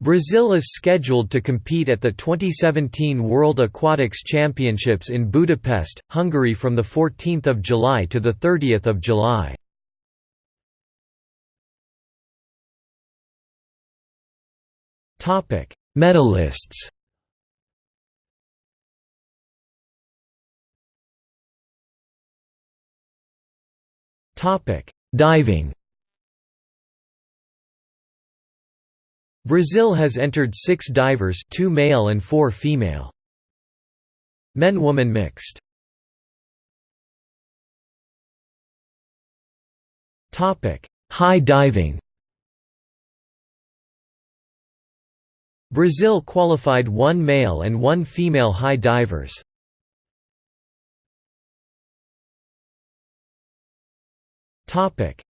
Brazil is scheduled to compete at the 2017 World Aquatics Championships in Budapest, Hungary from 14 July to 30 July. Medalists Diving Brazil has entered six divers two male and four female. Men-woman mixed. High diving. Brazil qualified one male and one female high divers.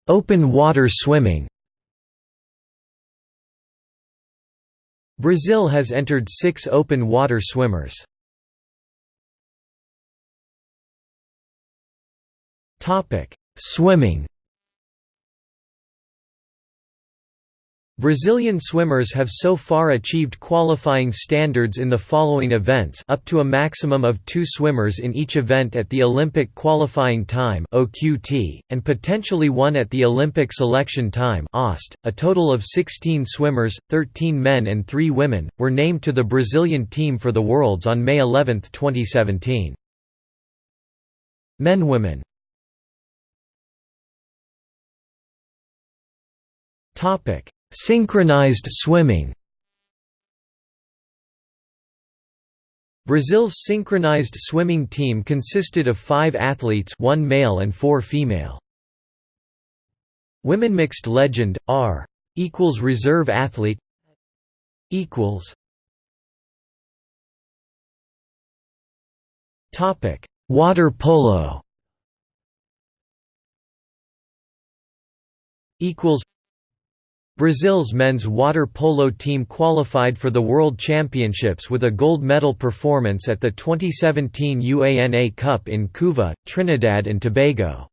Open water swimming Brazil has entered six open water swimmers. Swimming Brazilian swimmers have so far achieved qualifying standards in the following events up to a maximum of two swimmers in each event at the Olympic qualifying time and potentially one at the Olympic selection time .A total of 16 swimmers, 13 men and 3 women, were named to the Brazilian team for the Worlds on May 11, 2017. Men-women Topic Synchronized swimming Brazil's synchronized swimming team consisted of five athletes one male and four female. Women mixed legend, R equals reserve athlete equals Topic: Water polo. Equals Brazil's men's water polo team qualified for the World Championships with a gold medal performance at the 2017 UANA Cup in Couva, Trinidad and Tobago.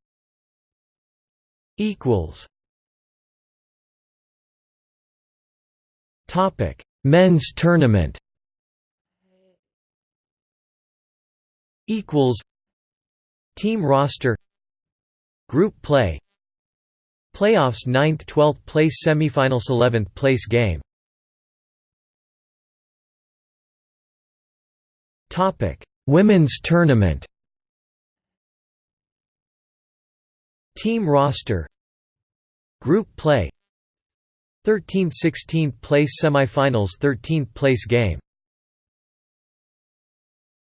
Topic: Men's tournament. Equals. Team roster. Group play Playoffs 9th 12th place semifinals 11th place game. Topic. Women's tournament. Team roster. Group play. 13th 16th place semifinals 13th place game